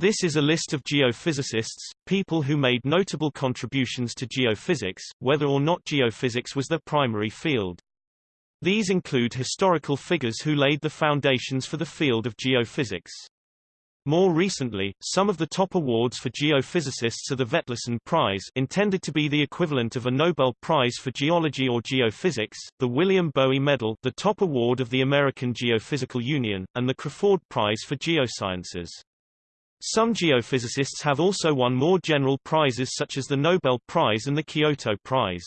This is a list of geophysicists, people who made notable contributions to geophysics, whether or not geophysics was their primary field. These include historical figures who laid the foundations for the field of geophysics. More recently, some of the top awards for geophysicists are the Vetlesen Prize intended to be the equivalent of a Nobel Prize for Geology or Geophysics, the William Bowie Medal the top award of the American Geophysical Union, and the Crafoord Prize for Geosciences. Some geophysicists have also won more general prizes such as the Nobel Prize and the Kyoto Prize.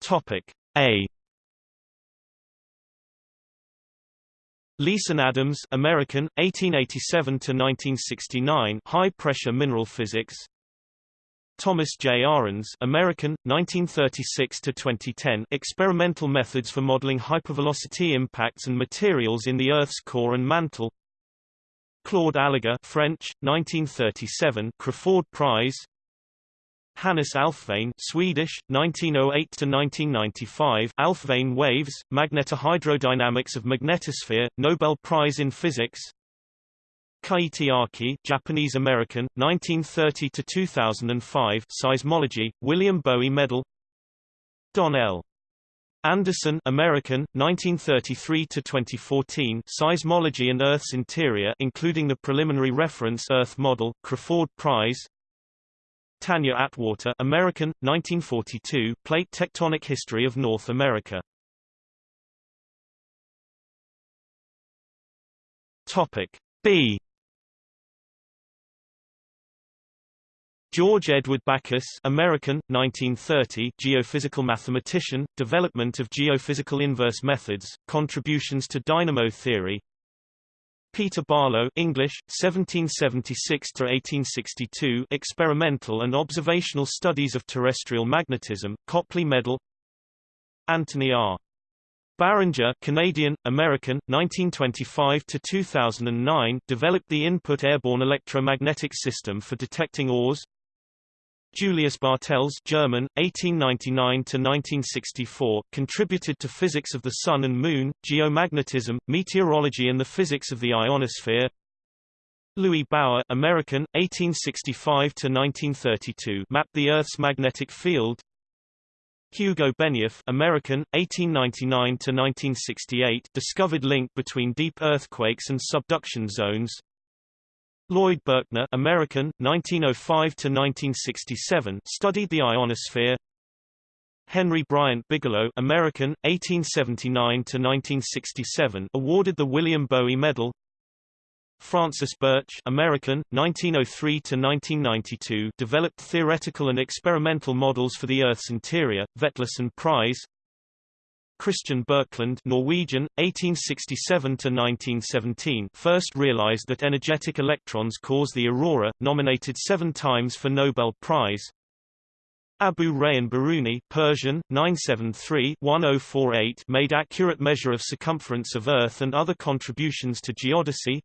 Topic A. Leason Adams, American, 1887 to 1969, high-pressure mineral physics. Thomas J. Ahrens, American, 1936 to 2010, experimental methods for modeling hypervelocity impacts and materials in the Earth's core and mantle. Claude Allègre, French, 1937, Crafoord Prize. Hannes Alfvén, Swedish, 1908 to 1995, Alfvén waves, magnetohydrodynamics of magnetosphere, Nobel Prize in Physics. Keiichi Araki, Japanese American, 1930 to 2005, Seismology, William Bowie Medal. Don L. Anderson, American, 1933 to 2014, Seismology and Earth's Interior, including the preliminary reference Earth Model, Crafoord Prize. Tanya Atwater, American, 1942, Plate Tectonic History of North America. Topic B. George Edward Backus American, 1930, geophysical mathematician, development of geophysical inverse methods, contributions to dynamo theory Peter Barlow English, 1776–1862 experimental and observational studies of terrestrial magnetism, Copley Medal Anthony R. Barringer Canadian, American, 1925–2009 developed the input airborne electromagnetic system for detecting ores Julius Bartels German, 1899–1964, contributed to physics of the Sun and Moon, geomagnetism, meteorology and the physics of the ionosphere. Louis Bauer American, 1865–1932 mapped the Earth's magnetic field. Hugo Benioff American, 1899–1968 discovered link between deep earthquakes and subduction zones. Lloyd Berkner American, 1905–1967 studied the ionosphere. Henry Bryant Bigelow American, 1879–1967 awarded the William Bowie Medal. Francis Birch American, 1903–1992 developed theoretical and experimental models for the Earth's interior, Vetlesen Prize Christian Birkeland Norwegian, 1867–1917 first realized that energetic electrons cause the aurora, nominated seven times for Nobel Prize. Abu Rayhan Biruni Persian, 973-1048 made accurate measure of circumference of Earth and other contributions to geodesy.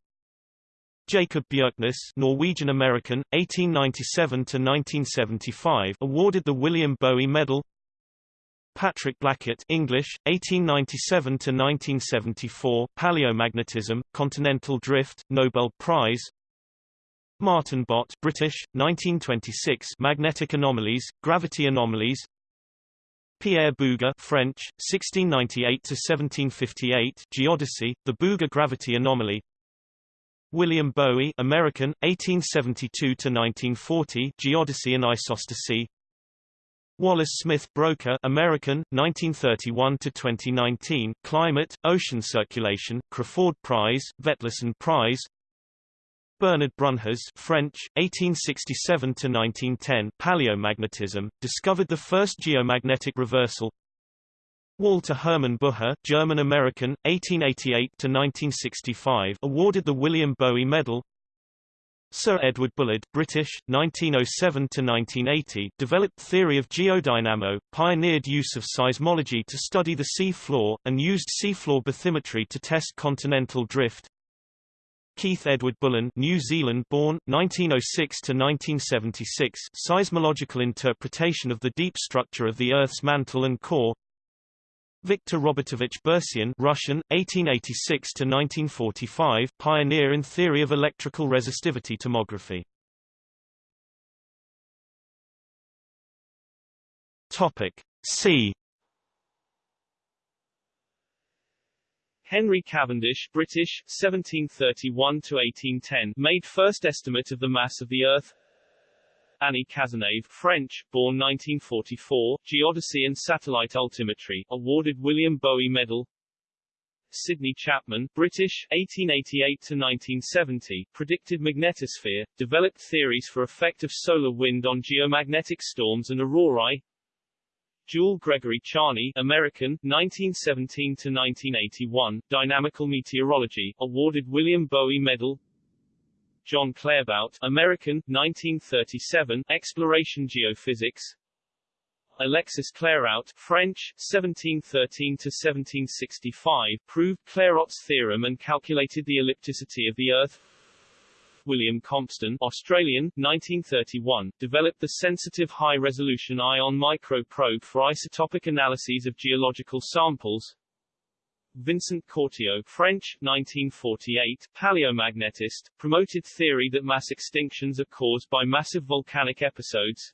Jacob Bjerknes Norwegian-American, 1897 to 1975, awarded the William Bowie Medal Patrick Blackett English, 1897–1974 Paleomagnetism, Continental Drift, Nobel Prize Martin Bott British, 1926 Magnetic Anomalies, Gravity Anomalies Pierre Bouguer French, 1698–1758 Geodesy, the Bouguer Gravity Anomaly William Bowie American, 1872–1940 Geodesy and Isostasy Wallace Smith Broecker American, 1931 to 2019, Climate, Ocean Circulation, Crafoord Prize, Vetlesen Prize. Bernard Brunhes French, 1867 to 1910, Paleomagnetism, discovered the first geomagnetic reversal. Walter Hermann Bucher, German-American, 1888 to 1965, awarded the William Bowie Medal. Sir Edward Bullard British, 1907–1980 developed theory of geodynamo, pioneered use of seismology to study the sea floor, and used seafloor bathymetry to test continental drift. Keith Edward Bullen New Zealand-born, 1906–1976 seismological interpretation of the deep structure of the Earth's mantle and core Viktor Robertovich Bursian Russian, 1886–1945, pioneer in theory of electrical resistivity tomography. Topic C. Henry Cavendish, British, 1731 to 1810, made first estimate of the mass of the Earth. Annie Cazenave, French, born 1944, geodesy and satellite altimetry, awarded William Bowie Medal. Sidney Chapman, British, 1888 to 1970, predicted magnetosphere, developed theories for effect of solar wind on geomagnetic storms and aurorae. Jule Gregory Charney, American, 1917 to 1981, dynamical meteorology, awarded William Bowie Medal. John Claerbout, American, 1937, Exploration Geophysics. Alexis Clairaut, French, 1713 to 1765, proved Clairaut's theorem and calculated the ellipticity of the Earth. William Compston, Australian, 1931, developed the sensitive high-resolution ion microprobe for isotopic analyses of geological samples. Vincent Courtillot, French, 1948, paleomagnetist, promoted theory that mass extinctions are caused by massive volcanic episodes.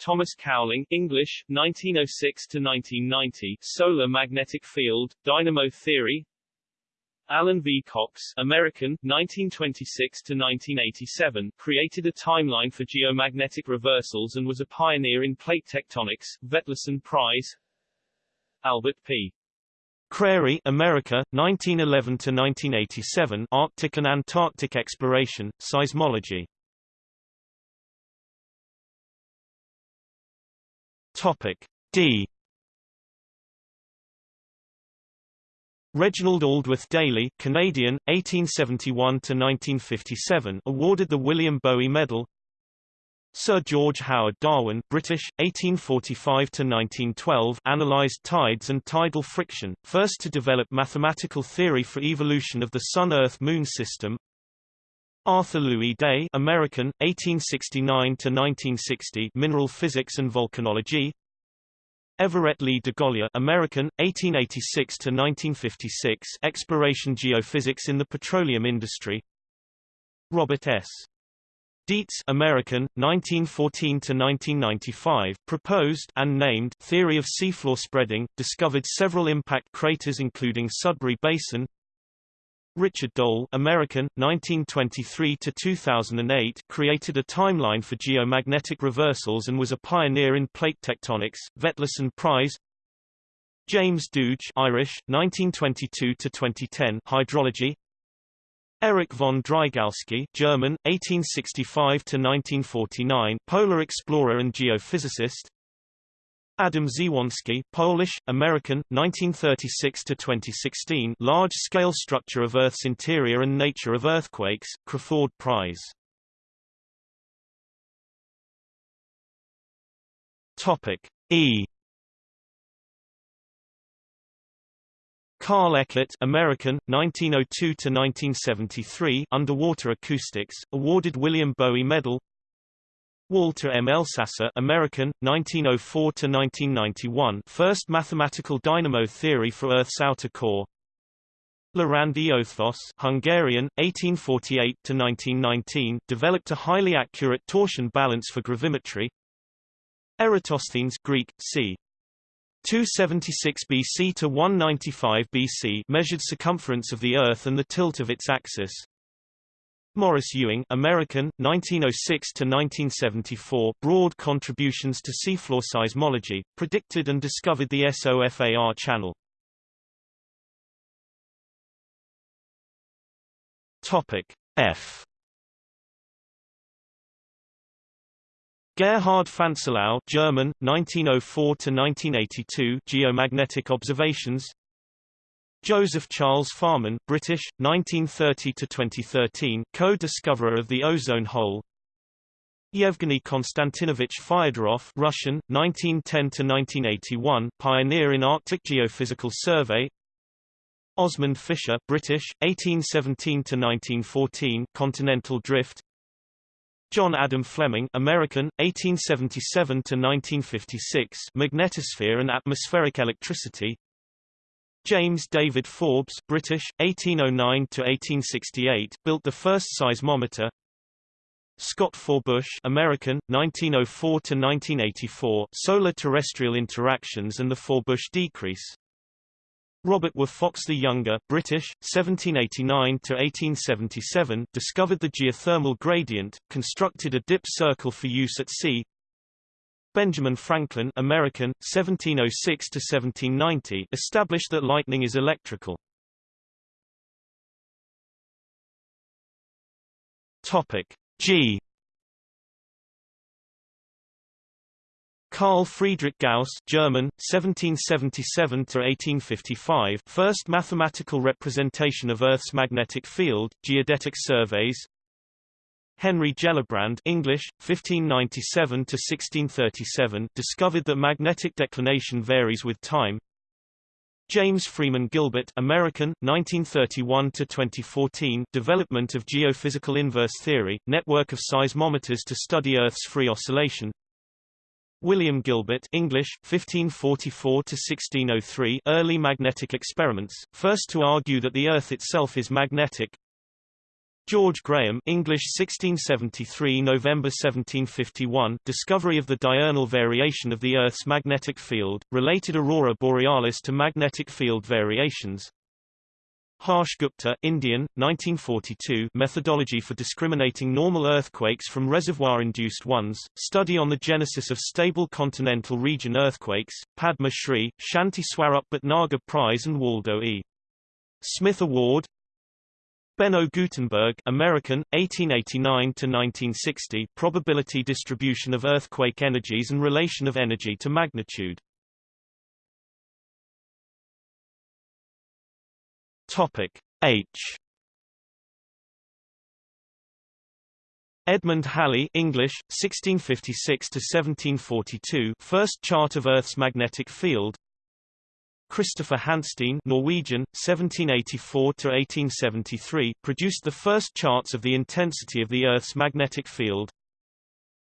Thomas Cowling, English, 1906 to 1990, solar magnetic field, dynamo theory. Alan V. Cox, American, 1926 to 1987, created a timeline for geomagnetic reversals and was a pioneer in plate tectonics. Vetlesen Prize. Albert P. Crary, America, 1911 to 1987, Arctic and Antarctic exploration, seismology. Topic D. Reginald Aldworth Daly, Canadian, 1871 to 1957, awarded the William Bowie Medal. Sir George Howard Darwin, British, 1845–1912 analysed tides and tidal friction, first to develop mathematical theory for evolution of the Sun-Earth-Moon system. Arthur Louis Day American, 1869–1960 mineral physics and volcanology. Everett Lee DeGolyer American, 1886–1956 exploration geophysics in the petroleum industry. Robert S. Dietz American, 1914–1995, proposed and named theory of seafloor spreading, discovered several impact craters including Sudbury Basin. Richard Doell American, 1923–2008, created a timeline for geomagnetic reversals and was a pioneer in plate tectonics, Vetlesen Prize. James Dooge Irish, 1922–2010, hydrology, Erich von Drygalski German, 1865–1949, polar explorer and geophysicist. Adam Dziewonski Polish, American, 1936–2016 large-scale structure of Earth's interior and nature of earthquakes, Crafoord Prize. Topic E Carl Eckart American, 1902–1973 Underwater Acoustics, awarded William Bowie Medal Walter M. Elsasser American, 1904–1991 First mathematical dynamo theory for Earth's outer core Lorand Eötvös Hungarian, 1848–1919 developed a highly accurate torsion balance for gravimetry Eratosthenes Greek, c. 276 BC to 195 BC measured circumference of the Earth and the tilt of its axis. Morris Ewing, American, 1906 to 1974, broad contributions to seafloor seismology, predicted and discovered the SOFAR channel. Topic F Gerhard Fanselau German, 1904–1982 Geomagnetic Observations. Joseph Charles Farman British, 1930–2013 co-discoverer of the ozone hole. Yevgeny Konstantinovich Fyodorov Russian, 1910–1981 pioneer in Arctic geophysical survey. Osmond Fisher British, 1817–1914 continental drift John Adam Fleming American, 1877–1956 Magnetosphere and atmospheric electricity. James David Forbes British, 1809–1868 built the first seismometer. Scott Forbush American, 1904–1984 Solar terrestrial interactions and the Forbush decrease Robert Were Fox the Younger British, 1789–1877 discovered the geothermal gradient, constructed a dip circle for use at sea. Benjamin Franklin American, 1706–1790 established that lightning is electrical. Topic G Carl Friedrich Gauss German, 1777–1855 first mathematical representation of Earth's magnetic field, geodetic surveys. Henry Gellibrand English, 1597–1637 discovered that magnetic declination varies with time. James Freeman Gilbert American, 1931–2014 development of geophysical inverse theory, network of seismometers to study Earth's free oscillation William Gilbert English, 1544–1603 early magnetic experiments, first to argue that the Earth itself is magnetic. George Graham English 1673 November 1751 discovery of the diurnal variation of the Earth's magnetic field, related aurora borealis to magnetic field variations Harsh Gupta Indian, 1942 Methodology for discriminating normal earthquakes from reservoir-induced ones, study on the genesis of stable continental region earthquakes, Padma Shri, Shanti Swarup Bhatnagar Prize and Waldo E. Smith Award Benno Gutenberg American, 1889–1960 Probability distribution of earthquake energies and relation of energy to magnitude Topic H. Edmund Halley English 1656 to 1742 first chart of Earth's magnetic field. Christopher Hansteen Norwegian 1784 to 1873 produced the first charts of the intensity of the Earth's magnetic field.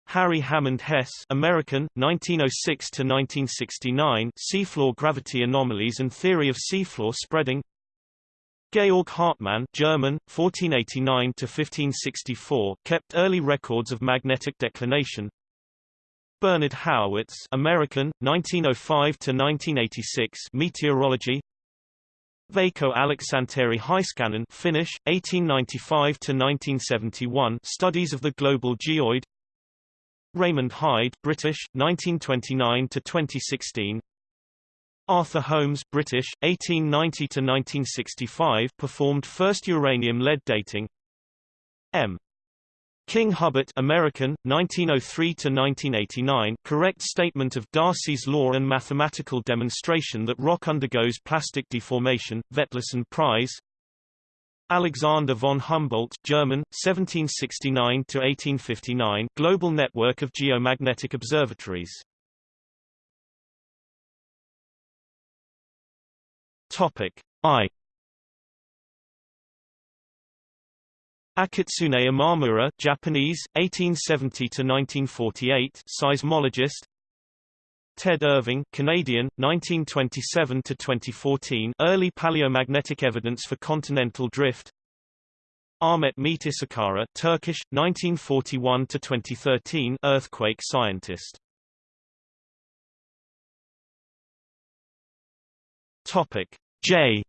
Harry Hammond Hess American 1906 to 1969 seafloor gravity anomalies and theory of seafloor spreading Georg Hartmann German, 1489–1564 kept early records of magnetic declination. Bernard Haurwitz American, 1905–1986 meteorology Veikko Aleksanteri Heiskanen Finnish, 1895–1971 studies of the global geoid Raymond Hide British, 1929–2016 Arthur Holmes British, 1890–1965 performed first uranium-lead dating. M. King Hubbert American, 1903–1989 correct statement of Darcy's law and mathematical demonstration that rock undergoes plastic deformation, Vetlesen Prize Alexander von Humboldt German, 1769–1859 global network of geomagnetic observatories Topic I. Akitsune Imamura Japanese 1870 to 1948 seismologist. Ted Irving Canadian 1927 to 2014 early paleomagnetic evidence for continental drift. Ahmet Mete Işıkara Turkish 1941 to 2013 earthquake scientist Topic. J.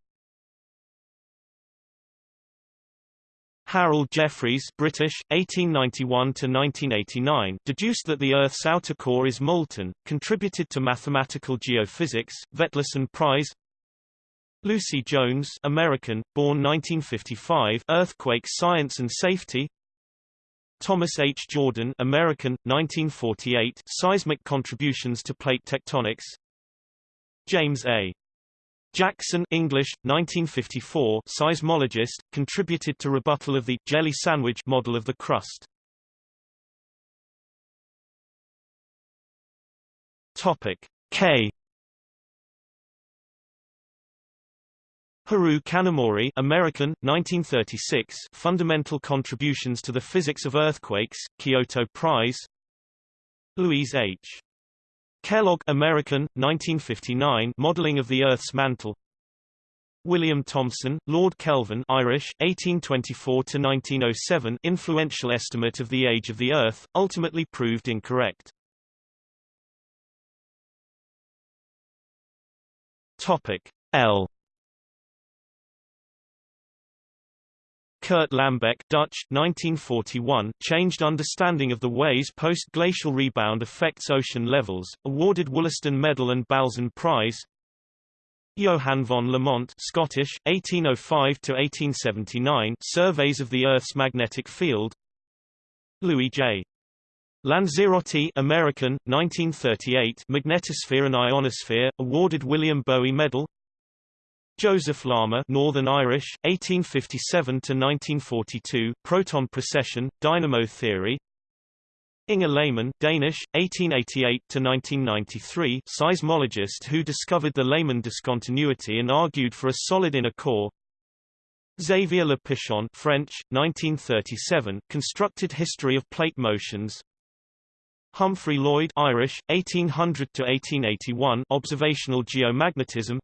Harold Jeffreys British, 1891–1989 deduced that the Earth's outer core is molten, contributed to mathematical geophysics, Vetlesen Prize. Lucy Jones American, born 1955 Earthquake Science and Safety. Thomas H. Jordan American, 1948 Seismic Contributions to Plate Tectonics. James A. Jackson English, 1954 seismologist, contributed to rebuttal of the jelly sandwich model of the crust. Topic K Hiroo Kanamori American, 1936 Fundamental Contributions to the Physics of Earthquakes, Kyoto Prize Louise H. Kellogg American, 1959 Modeling of the Earth's Mantle William Thomson, Lord Kelvin Irish, 1824–1907 influential estimate of the age of the Earth, ultimately proved incorrect. Topic L Kurt Lambeck Dutch, 1941, changed understanding of the ways post-glacial rebound affects ocean levels, awarded Wollaston Medal and Balzan Prize. Johann von Lamont Scottish, 1805–1879 Surveys of the Earth's magnetic field. Louis J. Lanzerotti American, 1938 Magnetosphere and Ionosphere, awarded William Bowie Medal Joseph Larmor Northern Irish, 1857 to 1942, Proton precession, dynamo theory. Inger Lehmann Danish, 1888 to 1993, seismologist who discovered the Lehmann discontinuity and argued for a solid inner core. Xavier Le Pichon French, 1937 constructed history of plate motions. Humphrey Lloyd Irish, 1800 to 1881, observational geomagnetism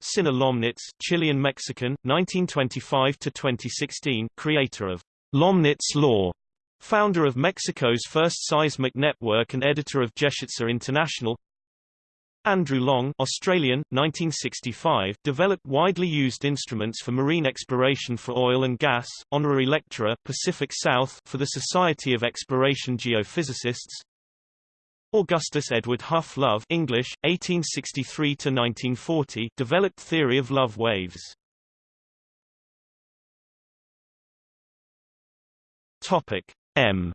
Cinna Lomnitz, Chilean-Mexican, 1925–2016 creator of Lomnitz Law, founder of Mexico's first seismic network and editor of Geofísica Internacional. Andrew Long Australian, 1965, developed widely used instruments for marine exploration for oil and gas, honorary lecturer Pacific South for the Society of Exploration Geophysicists Augustus Edward Hough Love English, 1863–1940 developed theory of love waves. Topic M.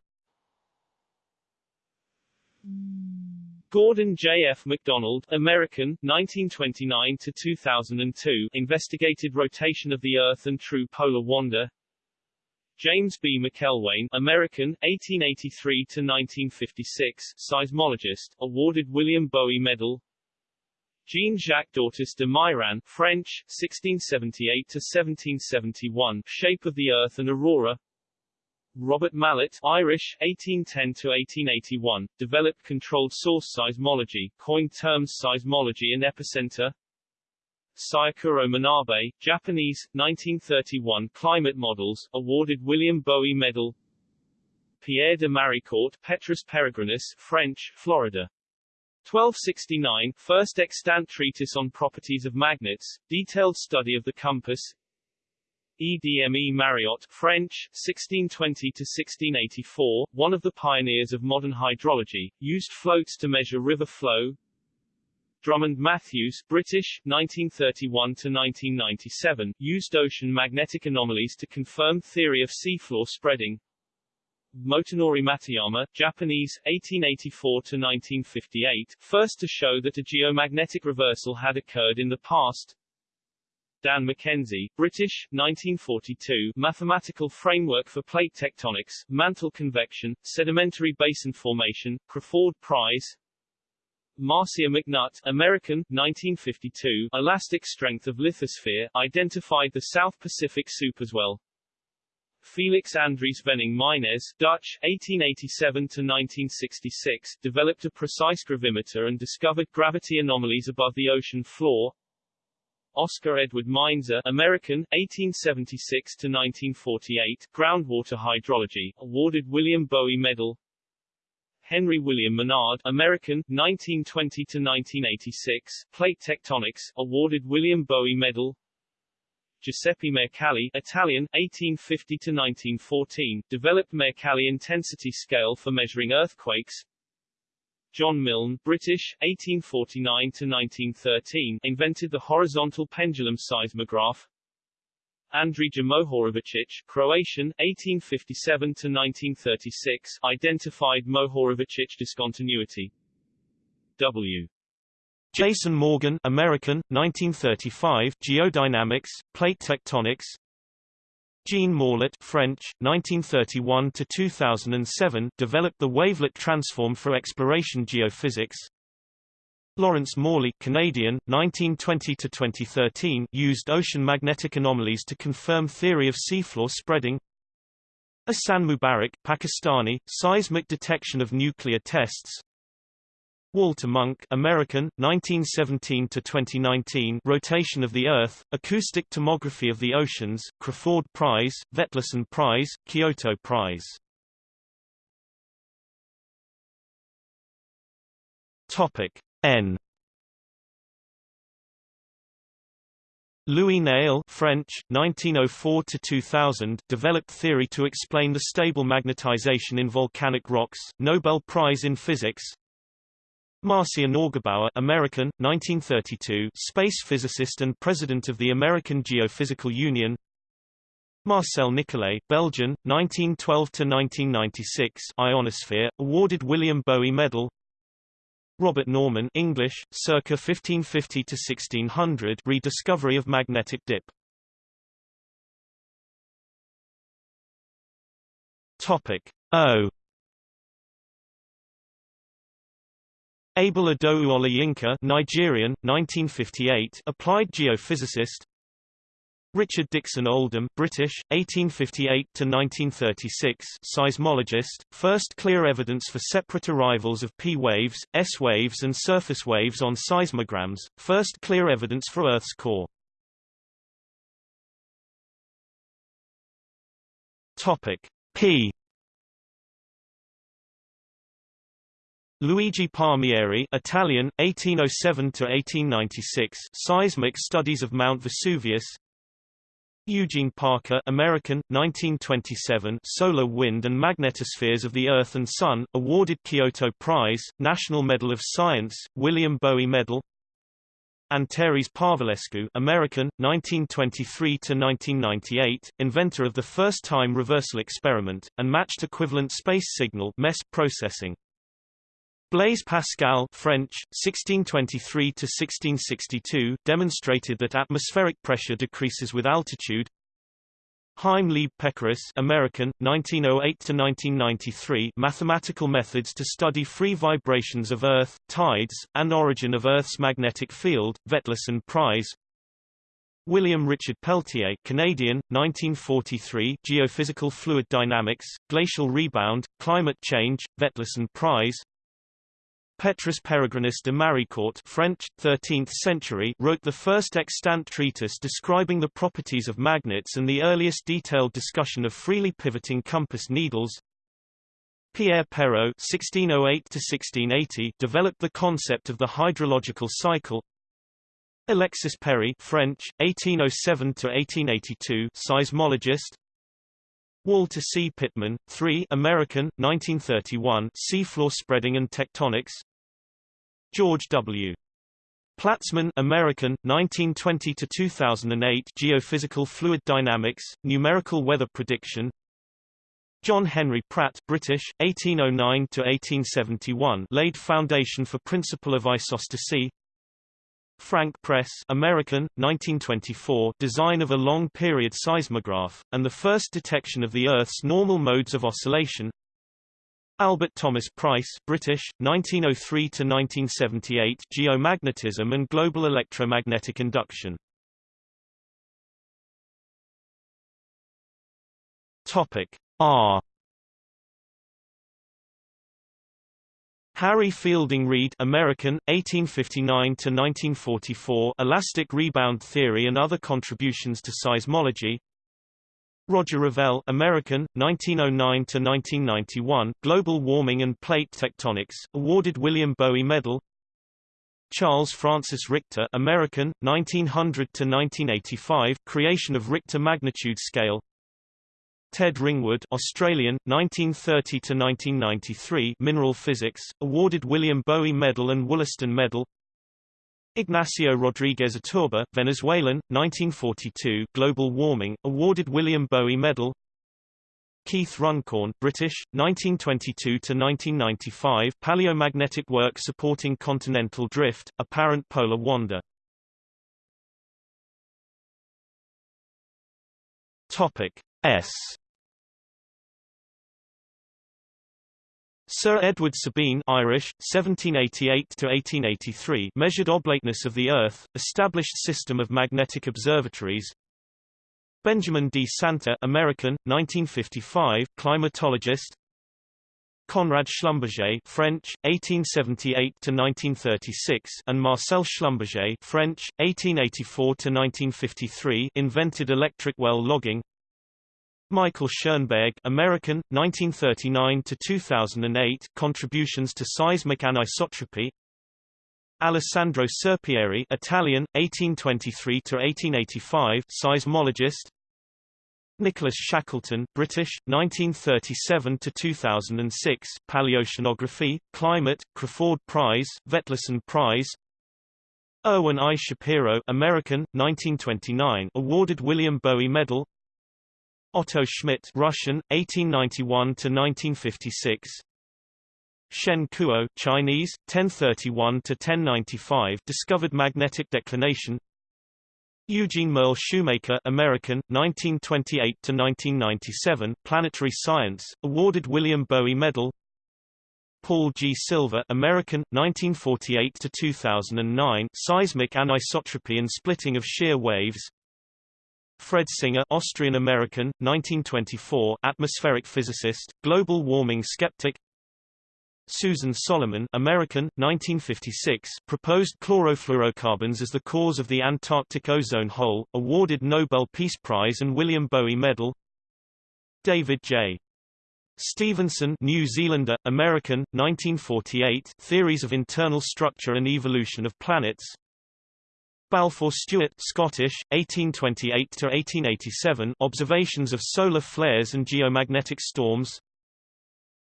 Gordon J. F. MacDonald, American, 1929–2002 investigated rotation of the Earth and true polar wander James B. Macelwane, American, 1883–1956, seismologist, awarded William Bowie Medal. Jean-Jacques d'Ortous de Mairan, French, 1678–1771, Shape of the Earth and Aurora. Robert Mallet, Irish, 1810–1881, developed controlled source seismology, coined terms seismology and epicenter. Syukuro Manabe, Japanese, 1931 Climate Models, awarded William Bowie Medal. Pierre de Maricourt, Petrus Peregrinus, French, Florida. 1269 First extant treatise on properties of magnets, detailed study of the compass. Edme Mariotte, French, 1620–1684, one of the pioneers of modern hydrology, used floats to measure river flow, Drummond Matthews, British, 1931–1997, used ocean magnetic anomalies to confirm theory of seafloor spreading. Motonori Matuyama, Japanese, 1884–1958, first to show that a geomagnetic reversal had occurred in the past. Dan McKenzie, British, 1942, Mathematical Framework for Plate Tectonics, Mantle Convection, Sedimentary Basin Formation, Crafoord Prize, Marcia McNutt, American, 1952, elastic strength of lithosphere, identified the South Pacific superswell. Felix Andries Venning Meinesz, Dutch, 1887–1966, developed a precise gravimeter and discovered gravity anomalies above the ocean floor. Oscar Edward Meinzer, American, 1876–1948, groundwater hydrology, awarded William Bowie Medal. Henry William Menard, American, 1920 to 1986, Plate Tectonics, awarded William Bowie Medal. Giuseppe Mercalli, Italian, 1850 to 1914, developed Mercalli intensity scale for measuring earthquakes. John Milne, British, 1849 to 1913, invented the horizontal pendulum seismograph. Andrija Mohorovičić, Croatian, 1857–1936, identified Mohorovičić discontinuity. W. Jason Morgan American, 1935, Geodynamics, Plate Tectonics Jean Morlet French, 1931 to 2007, developed the wavelet transform for exploration geophysics Lawrence Morley, Canadian, 1920 to 2013, used ocean magnetic anomalies to confirm theory of seafloor spreading. Ahsan Mubarak, Pakistani, seismic detection of nuclear tests. Walter Munk, American, 1917 to 2019, rotation of the Earth, acoustic tomography of the oceans, Crafoord Prize, Vetlesen Prize, Kyoto Prize. Topic N. Louis Néel French, 1904–2000, developed theory to explain the stable magnetization in volcanic rocks, Nobel Prize in Physics. Marcia Neugebauer American, 1932, space physicist and president of the American Geophysical Union. Marcel Nicolet, Belgian, 1912–1996 Ionosphere, awarded William Bowie Medal Robert Norman English, circa 1550 to 1600 rediscovery of magnetic dip. Topic O Abel Idowu Olayinka Nigerian, 1958 applied geophysicist Richard Dixon Oldham, British, 1858 to 1936, seismologist, first clear evidence for separate arrivals of P waves, S waves and surface waves on seismograms, first clear evidence for Earth's core. Topic P Luigi Palmieri Italian, 1807 to 1896, Seismic Studies of Mount Vesuvius Eugene Parker American, 1927 Solar Wind and Magnetospheres of the Earth and Sun, awarded Kyoto Prize, National Medal of Science, William Bowie Medal Antares Parvulescu American, 1923–1998, inventor of the first-time reversal experiment, and matched equivalent space signal MES processing. Blaise Pascal French, 1623–1662 demonstrated that atmospheric pressure decreases with altitude. Chaim Leib Pekeris American, 1908–1993 mathematical methods to study free vibrations of Earth, tides, and origin of Earth's magnetic field, Vetlesen Prize William Richard Peltier Canadian, 1943 Geophysical Fluid Dynamics, Glacial Rebound, Climate Change, Vetlesen Prize Petrus Peregrinus de Maricourt French, 13th century wrote the first extant treatise describing the properties of magnets and the earliest detailed discussion of freely pivoting compass needles. Pierre Perrault (1608–1680) developed the concept of the hydrological cycle. Alexis Perrey (French, 1807–1882) seismologist. Walter C. Pitman, 3 American, 1931 Seafloor Spreading and Tectonics George W. Platzman American, 1920–2008 Geophysical Fluid Dynamics, Numerical Weather Prediction John Henry Pratt British, 1809–1871 laid foundation for principle of isostasy Frank Press American, 1924 design of a long-period seismograph, and the first detection of the Earth's normal modes of oscillation. Albert Thomas Price British, 1903–1978 Geomagnetism and global electromagnetic induction. Topic R Harry Fielding Reid American, 1859–1944 Elastic rebound theory and other contributions to seismology. Roger Revelle American, 1909–1991 Global Warming and Plate Tectonics, awarded William Bowie Medal. Charles Francis Richter American, 1900–1985 Creation of Richter magnitude scale Ted Ringwood Australian, 1930–1993 Mineral Physics, awarded William Bowie Medal and Wollaston Medal. Ignacio Rodriguez Iturbe, Venezuelan, 1942 Global Warming, awarded William Bowie Medal. Keith Runcorn British, 1922–1995 Paleomagnetic work supporting continental drift, apparent polar wander. Topic S Sir Edward Sabine Irish, 1788–1883 measured oblateness of the Earth, established system of magnetic observatories. Benjamin D. Santer American, 1955 climatologist. Conrad Schlumberger French, 1878–1936 and Marcel Schlumberger French, 1884–1953 invented electric well logging Michael Schoenberg American, 1939–2008 contributions to seismic anisotropy. Alessandro Serpieri Italian, 1823–1885 seismologist. Nicholas Shackleton British, 1937–2006 Paleoceanography, Climate, Crafoord Prize, Vetlesen Prize. Erwin I. Shapiro American, 1929 awarded William Bowie Medal Otto Schmidt Russian, 1891 to 1956 Shen Kuo Chinese, 1031 to 1095 discovered magnetic declination. Eugene Merle Shoemaker American, 1928 to 1997 Planetary Science, awarded William Bowie Medal. Paul G. Silver American, 1948–2009 Seismic anisotropy and splitting of shear waves Fred Singer Austrian-American, 1924 atmospheric physicist, global warming skeptic. Susan Solomon American, 1956 proposed chlorofluorocarbons as the cause of the Antarctic ozone hole, awarded Nobel Peace Prize and William Bowie Medal. David J. Stevenson New Zealander, American, 1948 Theories of Internal Structure and Evolution of Planets Balfour Stewart Scottish, 1828–1887 Observations of solar flares and geomagnetic storms.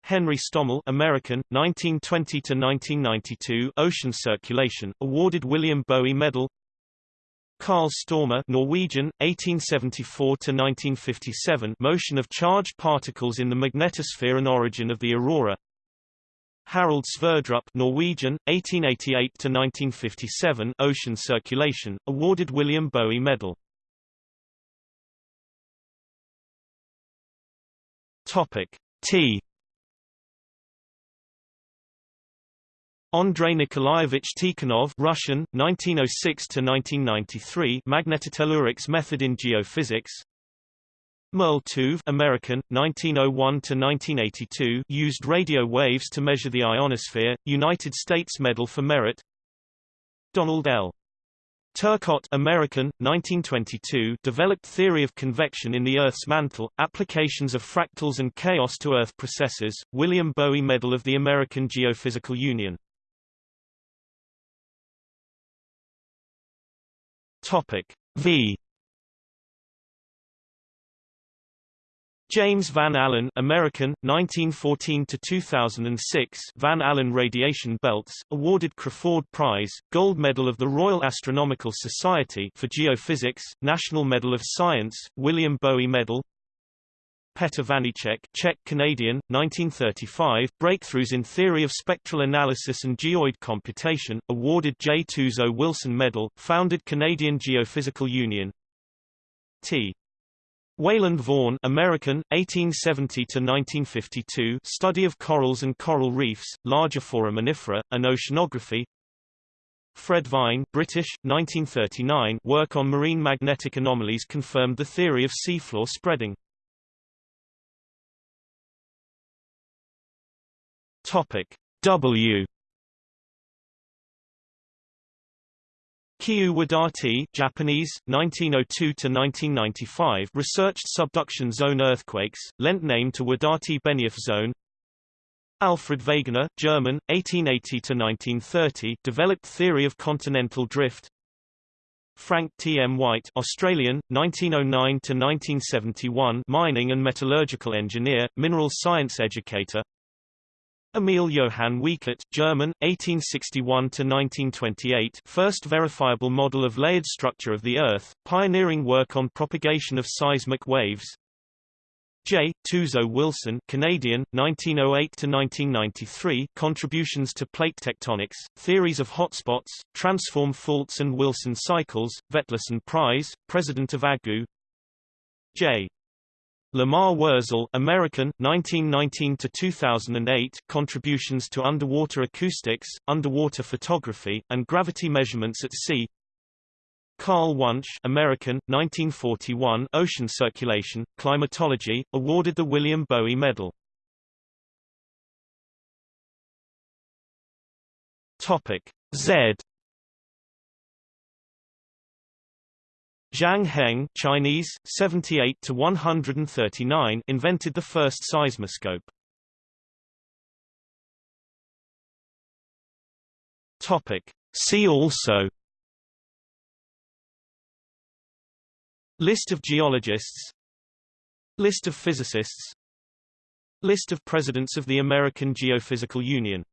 Henry Stommel American, 1920–1992 Ocean Circulation, awarded William Bowie Medal. Carl Stormer Norwegian, 1874–1957 Motion of charged particles in the magnetosphere and origin of the aurora Harald Sverdrup Norwegian, 1888–1957 Ocean Circulation, awarded William Bowie Medal. Topic. T. Andrei Nikolaevich Tikhonov Russian 1906 to 1993 Magnetotellurics method in geophysics Merle Tuve American 1901 to 1982 used radio waves to measure the ionosphere United States Medal for Merit. Donald L. Turcotte American 1922 developed theory of convection in the Earth's mantle applications of fractals and chaos to Earth processes William Bowie Medal of the American Geophysical Union. Topic V James Van Allen American, 1914–2006 Van Allen Radiation Belts, awarded Crafoord Prize, Gold Medal of the Royal Astronomical Society for Geophysics, National Medal of Science, William Bowie Medal Petr Vaníček Czech-Canadian, 1935, Breakthroughs in Theory of Spectral Analysis and Geoid Computation, awarded J. Tuzo Wilson Medal, founded Canadian Geophysical Union T. Wayland Vaughan American, 1870–1952 study of corals and coral reefs, larger foraminifera, and oceanography. Fred Vine British, 1939 work on marine magnetic anomalies confirmed the theory of seafloor spreading. Topic. W Kiyoo Wadati Japanese, 1902–1995 researched subduction zone earthquakes, lent name to Wadati-Benioff zone Alfred Wegener, German, 1880–1930 developed theory of continental drift Frank T. M. White Australian, 1909–1971 mining and metallurgical engineer, mineral science educator Emil Johann Wiechert, German, 1861–1928 first verifiable model of layered structure of the Earth, pioneering work on propagation of seismic waves J. Tuzo Wilson Canadian, 1908–1993 contributions to plate tectonics, theories of hotspots, transform faults and Wilson cycles, Vetlesen Prize, President of AGU J. Lamar Worzel, American, 1919 to 2008, contributions to underwater acoustics, underwater photography, and gravity measurements at sea. Carl Wunsch, American, 1941, ocean circulation, climatology, awarded the William Bowie Medal. Topic Z Zhang Heng Chinese, 78 to 139 invented the first seismoscope. Topic. See also List of geologists List of physicists List of presidents of the American Geophysical Union